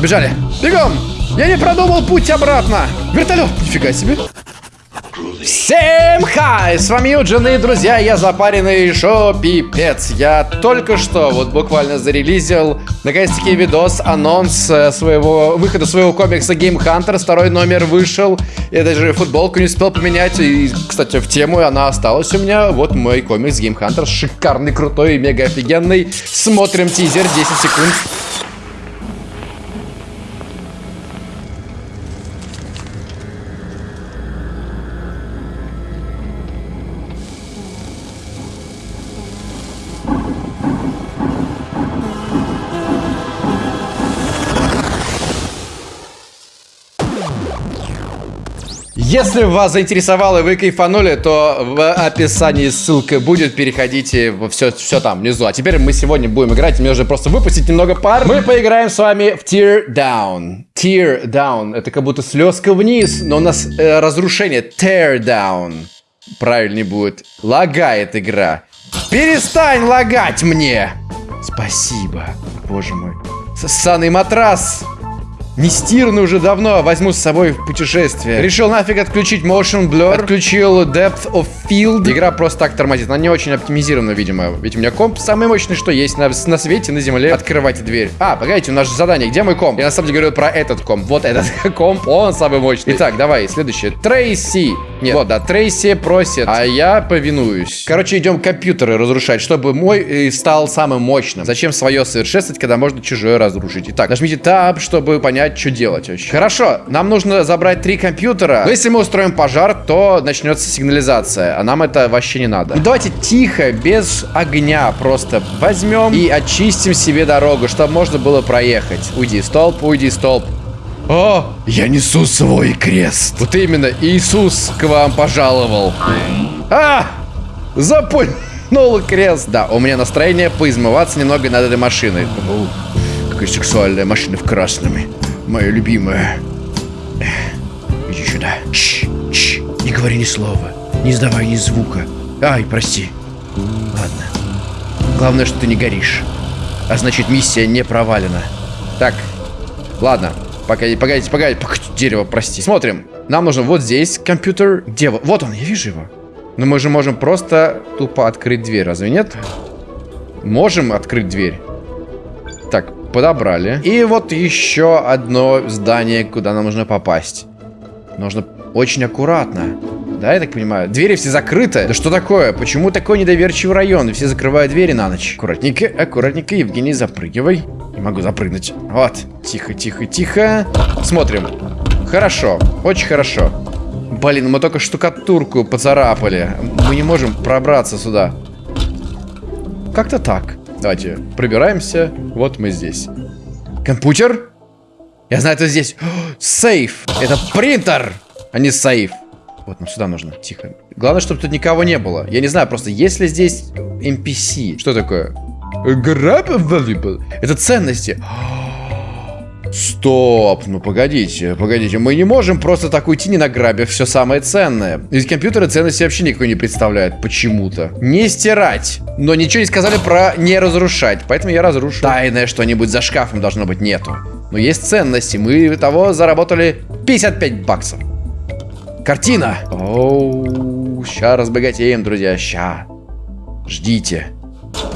Бежали. Бегом! Я не продумал путь обратно. Вертолет. Нифига себе. Всем хай! С вами Юджин и, друзья, я запаренный шо пипец. Я только что, вот буквально зарелизил, наконец-таки, видос, анонс э, своего, выхода своего комикса Game Hunter. Второй номер вышел. Я даже футболку не успел поменять. И, кстати, в тему она осталась у меня. Вот мой комикс Game Hunter. Шикарный, крутой, мега офигенный. Смотрим тизер, 10 секунд. Если вас заинтересовало и вы кайфанули, то в описании ссылка будет. Переходите, все, все там внизу. А теперь мы сегодня будем играть. Мне уже просто выпустить немного пар. Мы поиграем с вами в Tear Down. Tear Down. Это как будто слезка вниз, но у нас э, разрушение. Tear Down. Правильнее будет. Лагает игра. Перестань лагать мне. Спасибо. Боже мой. Ссаный матрас. Не стирный уже давно, возьму с собой в путешествие. Решил нафиг отключить Motion Blur, отключил Depth of Field. Игра просто так тормозит, она не очень оптимизирована, видимо. Ведь у меня комп самый мощный, что есть на, на свете, на земле. Открывайте дверь. А, погодите, у нас же задание, где мой комп? Я на самом деле говорю про этот комп. Вот этот комп, он самый мощный. Итак, давай, следующее. Трейси. Нет, вот, да, Трейси просит, а я повинуюсь. Короче, идем компьютеры разрушать, чтобы мой э, стал самым мощным. Зачем свое совершенствовать, когда можно чужое разрушить? Итак, нажмите Tab, чтобы понять, что делать вообще. Хорошо, нам нужно забрать три компьютера. Но если мы устроим пожар, то начнется сигнализация, а нам это вообще не надо. Ну, давайте тихо, без огня просто возьмем и очистим себе дорогу, чтобы можно было проехать. Уйди, столб, уйди, столб. О, я несу свой крест. Вот именно, Иисус к вам пожаловал. А, запульнул крест. Да, у меня настроение поизмываться немного над этой машиной. О, какая сексуальная машина в красном. Моя любимая. Иди сюда. Чш, чш, не говори ни слова. Не сдавай ни звука. Ай, прости. Ладно. Главное, что ты не горишь. А значит, миссия не провалена. Так, ладно. Погодите, погодите, погодите, дерево, прости. Смотрим. Нам нужен вот здесь компьютер. Где? Вот он, я вижу его. Но мы же можем просто тупо открыть дверь, разве нет? Можем открыть дверь. Так, подобрали. И вот еще одно здание, куда нам нужно попасть. Нужно очень аккуратно. Да, я так понимаю? Двери все закрыты. Да что такое? Почему такой недоверчивый район? Все закрывают двери на ночь. Аккуратненько, аккуратненько. Евгений, запрыгивай. Не могу запрыгнуть. Вот. Тихо, тихо, тихо. Смотрим. Хорошо. Очень хорошо. Блин, мы только штукатурку поцарапали. Мы не можем пробраться сюда. Как-то так. Давайте пробираемся. Вот мы здесь. Компьютер? Я знаю, это здесь. Сейф. Это принтер, а не сейф. Вот нам сюда нужно. Тихо. Главное, чтобы тут никого не было. Я не знаю, просто есть ли здесь NPC? Что такое? Valuable. Это ценности. Стоп, ну погодите, погодите, мы не можем просто так уйти, не награбив все самое ценное. Ведь компьютеры ценности вообще никакой не представляют, почему-то. Не стирать, но ничего не сказали про не разрушать, поэтому я разрушу. Тайное что-нибудь за шкафом должно быть нету. Но есть ценности, мы того заработали 55 баксов. Картина. Оу, ща разбогатеем, друзья, ща. Ждите.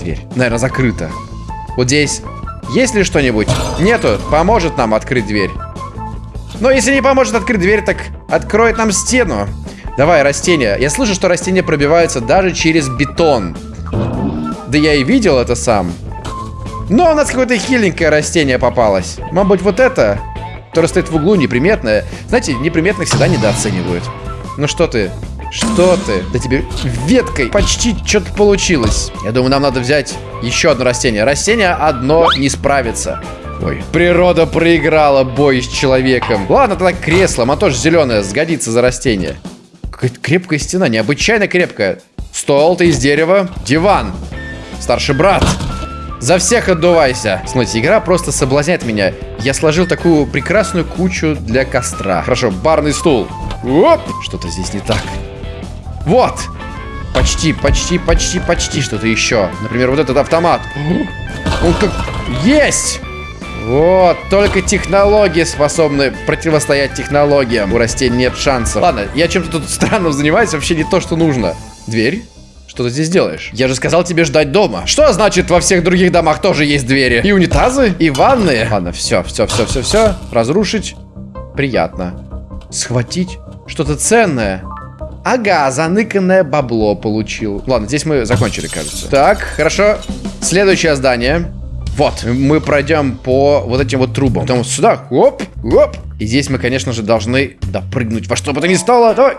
Дверь, наверное, закрыта. Вот здесь есть ли что-нибудь? Нету. Поможет нам открыть дверь. Но если не поможет открыть дверь, так откроет нам стену. Давай, растения. Я слышу, что растения пробиваются даже через бетон. Да я и видел это сам. Но у нас какое-то хиленькое растение попалось. Может быть, вот это? Которое стоит в углу, неприметное. Знаете, неприметных всегда недооценивают. Ну что ты? Что ты? Да тебе веткой почти что-то получилось. Я думаю, нам надо взять еще одно растение. Растение одно не справится. Ой, природа проиграла бой с человеком. Ладно, тогда кресло, оно тоже зеленое, сгодится за растение. Крепкая стена, необычайно крепкая. Стол ты из дерева. Диван. Старший брат. За всех отдувайся. Смотрите, игра просто соблазняет меня. Я сложил такую прекрасную кучу для костра. Хорошо, барный стул. Оп! Что-то здесь не так. Вот! Почти, почти, почти, почти что-то еще. Например, вот этот автомат. Он как... Есть! Вот, только технологии способны противостоять технологиям. У растений нет шансов. Ладно, я чем-то тут странным занимаюсь, вообще не то, что нужно. Дверь? Что ты здесь делаешь? Я же сказал тебе ждать дома. Что значит во всех других домах тоже есть двери? И унитазы, и ванны. Ладно, все, все, все, все, все. Разрушить. Приятно. Схватить что-то ценное. Ага, заныканное бабло получил. Ладно, здесь мы закончили, кажется. Так, хорошо. Следующее здание. Вот, мы пройдем по вот этим вот трубам. Потом сюда, оп, оп. И здесь мы, конечно же, должны допрыгнуть во что бы то ни стало. Давай.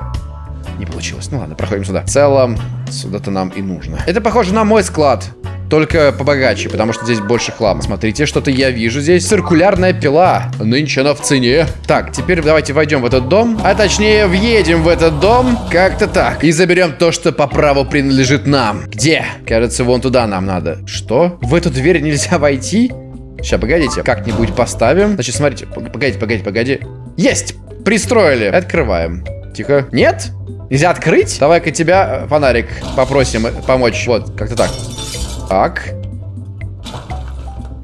Не получилось. Ну ладно, проходим сюда. В целом, сюда-то нам и нужно. Это похоже на мой склад. Только побогаче, потому что здесь больше хлама. Смотрите, что-то я вижу здесь. Циркулярная пила. Нынче она в цене. Так, теперь давайте войдем в этот дом. А точнее, въедем в этот дом. Как-то так. И заберем то, что по праву принадлежит нам. Где? Кажется, вон туда нам надо. Что? В эту дверь нельзя войти? Сейчас, погодите. Как-нибудь поставим. Значит, смотрите. Погодите, погодите, погоди. Есть! Пристроили. Открываем. Тихо. Нет? Нельзя открыть? Давай-ка тебя, э, фонарик, попросим помочь. Вот, как-то так. Так.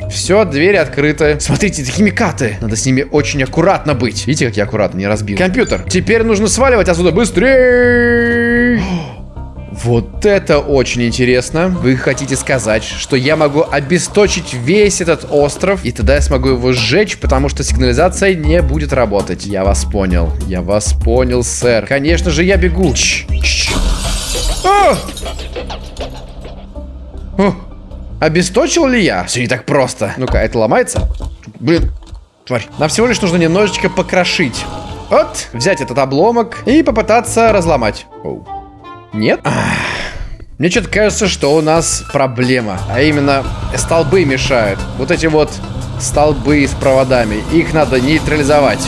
Все, двери открыты. Смотрите, это химикаты. Надо с ними очень аккуратно быть. Видите, как я аккуратно не разбил. Компьютер. Теперь нужно сваливать отсюда быстрее. Вот это очень интересно. Вы хотите сказать, что я могу обесточить весь этот остров, и тогда я смогу его сжечь, потому что сигнализация не будет работать. Я вас понял. Я вас понял, сэр. Конечно же, я бегу. Ч -ч. А! О! Обесточил ли я? Все не так просто. Ну-ка, это ломается? Блин, тварь. Нам всего лишь нужно немножечко покрошить. Вот, взять этот обломок и попытаться разломать. Оу. Нет? Ах. Мне что-то кажется, что у нас проблема. А именно, столбы мешают. Вот эти вот столбы с проводами. Их надо нейтрализовать.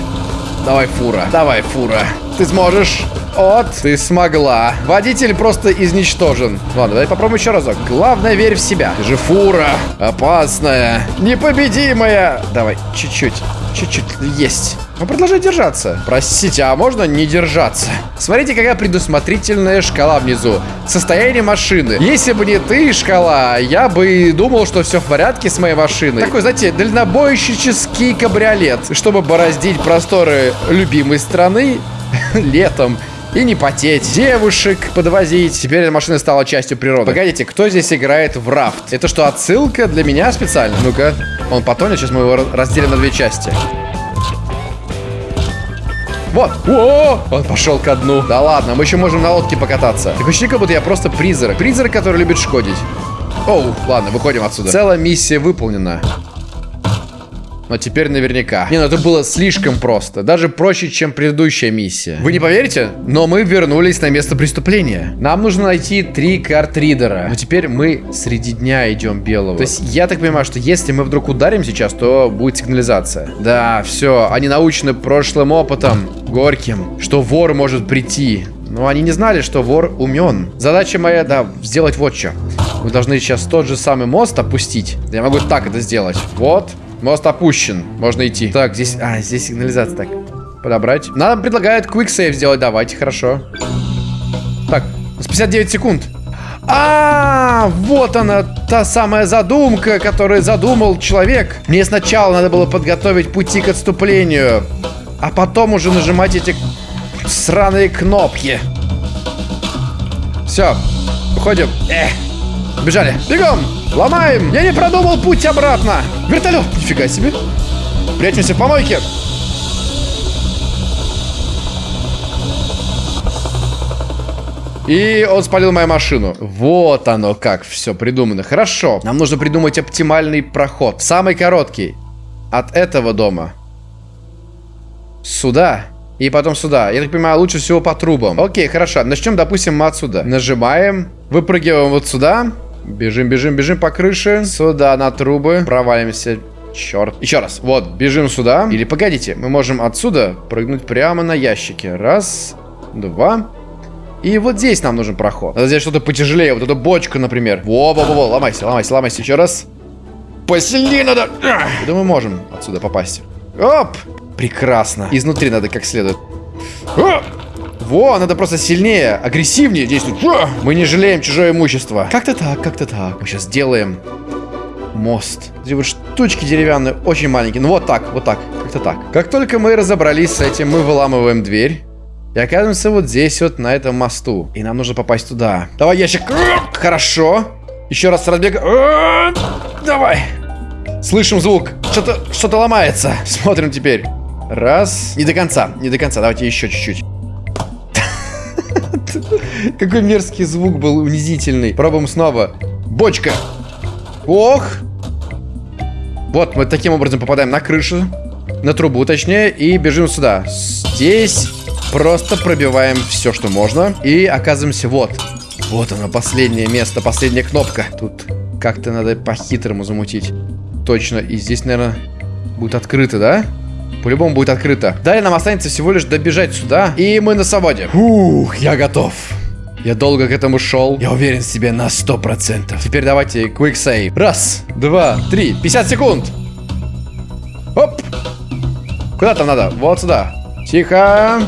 Давай, фура. Давай, фура. Ты сможешь. Вот, ты смогла. Водитель просто изничтожен. Ладно, давай попробуем еще разок. Главное, верь в себя. Ты же фура. Опасная. Непобедимая. Давай, чуть-чуть. Чуть-чуть. Есть. Ну, продолжай держаться. Простите, а можно не держаться? Смотрите, какая предусмотрительная шкала внизу. Состояние машины. Если бы не ты, шкала, я бы думал, что все в порядке с моей машиной. Такой, знаете, дальнобойщический кабриолет. Чтобы бороздить просторы любимой страны летом и не потеть, девушек подвозить. Теперь эта машина стала частью природы. Погодите, кто здесь играет в рафт? Это что, отсылка для меня специально? Ну-ка, он потонет, сейчас мы его разделим на две части. Вот. О, он пошел ко дну. Да ладно, мы еще можем на лодке покататься. Так ощущение, как будто я просто призрак. Призрак, который любит шкодить. Оу, ладно, выходим отсюда. Целая миссия выполнена. Но теперь наверняка. Не, ну это было слишком просто. Даже проще, чем предыдущая миссия. Вы не поверите? Но мы вернулись на место преступления. Нам нужно найти три картридера. Но теперь мы среди дня идем белого. То есть я так понимаю, что если мы вдруг ударим сейчас, то будет сигнализация. Да, все. Они научены прошлым опытом, горьким, что вор может прийти. Но они не знали, что вор умен. Задача моя, да, сделать вот что. Мы должны сейчас тот же самый мост опустить. Я могу так это сделать. Вот. Мост опущен. Можно идти. Так, здесь... А, здесь сигнализация. Так, подобрать. Нам предлагают квиксейв сделать. Давайте, хорошо. Так, 59 секунд. А, вот она, та самая задумка, которую задумал человек. Мне сначала надо было подготовить пути к отступлению, а потом уже нажимать эти сраные кнопки. Все, уходим. Эх, бежали. Бегом! Ломаем! Я не продумал путь обратно! Вертолет! Нифига себе! Прячемся в помойке! И он спалил мою машину. Вот оно как все придумано. Хорошо. Нам нужно придумать оптимальный проход. Самый короткий. От этого дома. Сюда. И потом сюда. Я так понимаю, лучше всего по трубам. Окей, хорошо. Начнем, допустим, мы отсюда. Нажимаем. Выпрыгиваем вот сюда. Бежим, бежим, бежим по крыше. Сюда на трубы. Провалимся. Черт. Еще раз. Вот, бежим сюда. Или погодите, мы можем отсюда прыгнуть прямо на ящики. Раз, два. И вот здесь нам нужен проход. Надо взять что-то потяжелее. Вот эту бочку, например. Во-во-во, ломайся, ломайся, ломайся. Еще раз. Посильнее надо. Я думаю, можем отсюда попасть. Оп! Прекрасно. Изнутри надо как следует. Во, надо просто сильнее, агрессивнее действовать. Мы не жалеем чужое имущество. Как-то так, как-то так. Мы сейчас сделаем мост. Эти вот штучки деревянные, очень маленькие. Ну вот так, вот так, как-то так. Как только мы разобрались с этим, мы выламываем дверь. И оказываемся вот здесь вот, на этом мосту. И нам нужно попасть туда. Давай ящик. Хорошо. Еще раз разбег. Давай. Слышим звук. Что-то что, -то, ломается. Смотрим теперь. Раз. Не до конца, не до конца. Давайте еще чуть-чуть. Какой мерзкий звук был унизительный. Пробуем снова. Бочка. Ох. Вот, мы таким образом попадаем на крышу. На трубу, точнее. И бежим сюда. Здесь просто пробиваем все, что можно. И оказываемся вот. Вот оно, последнее место, последняя кнопка. Тут как-то надо по-хитрому замутить. Точно. И здесь, наверное, будет открыто, да? По-любому будет открыто. Далее нам останется всего лишь добежать сюда. И мы на свободе. Ух, я готов. Я долго к этому шел. Я уверен в себе на 100%. Теперь давайте quick save. Раз, два, три. 50 секунд. Оп. Куда там надо? Вот сюда. Тихо.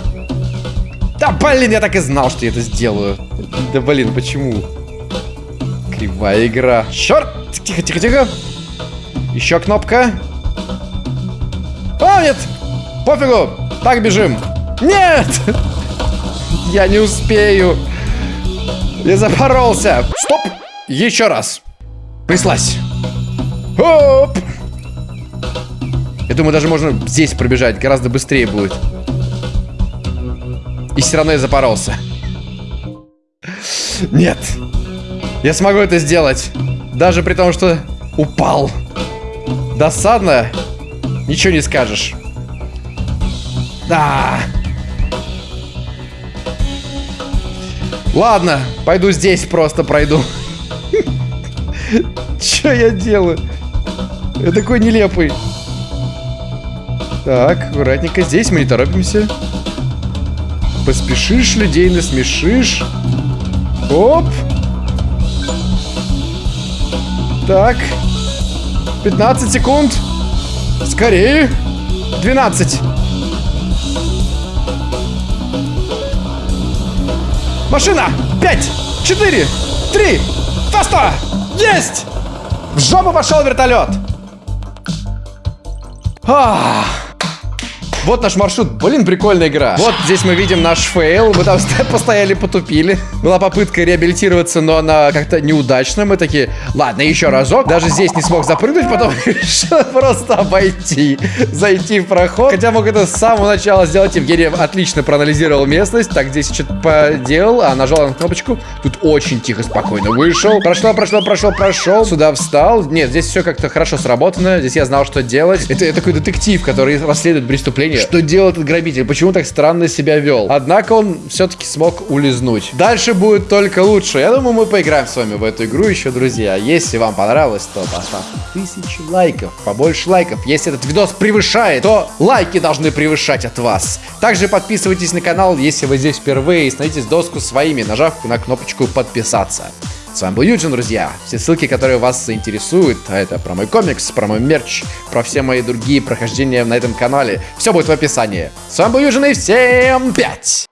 Да, блин, я так и знал, что я это сделаю. Да, блин, почему? Кривая игра. Черт! Тихо, тихо, тихо. Еще кнопка. А, нет! Пофигу! Так бежим. Нет! Я не успею. Я запоролся. Стоп! Еще раз. Прислась. Оп! Я думаю, даже можно здесь пробежать. Гораздо быстрее будет. И все равно я запоролся. Нет. Я смогу это сделать. Даже при том, что упал. Досадно. Ничего не скажешь. Да. Ладно, пойду здесь просто пройду. Что я делаю? Я такой нелепый. Так, аккуратненько. Здесь мы не торопимся. Поспешишь, людей насмешишь. Оп. Так. 15 секунд. Скорее. 12. Машина! 5, 4, 3, фаста! Есть! В жопу пошел вертолет! Ах! Вот наш маршрут. Блин, прикольная игра. Вот здесь мы видим наш фейл. Мы там постояли, потупили. Была попытка реабилитироваться, но она как-то неудачная. Мы такие, ладно, еще разок. Даже здесь не смог запрыгнуть, потом решил просто обойти. Зайти в проход. Хотя мог это с самого начала сделать. Евгений отлично проанализировал местность. Так, здесь что-то поделал, а нажал на кнопочку. Тут очень тихо, спокойно вышел. Прошло, прошло, прошло, прошел. Сюда встал. Нет, здесь все как-то хорошо сработано. Здесь я знал, что делать. Это такой детектив, который расследует преступление понимание, что делал этот грабитель, почему так странно себя вел. Однако он все-таки смог улизнуть. Дальше будет только лучше. Я думаю, мы поиграем с вами в эту игру еще, друзья. Если вам понравилось, то поставьте тысячу лайков, побольше лайков. Если этот видос превышает, то лайки должны превышать от вас. Также подписывайтесь на канал, если вы здесь впервые, и становитесь доску своими, нажав на кнопочку подписаться. С вами был Юджин, друзья. Все ссылки, которые вас заинтересуют, а это про мой комикс, про мой мерч, про все мои другие прохождения на этом канале, все будет в описании. С вами был Юджин и всем пять!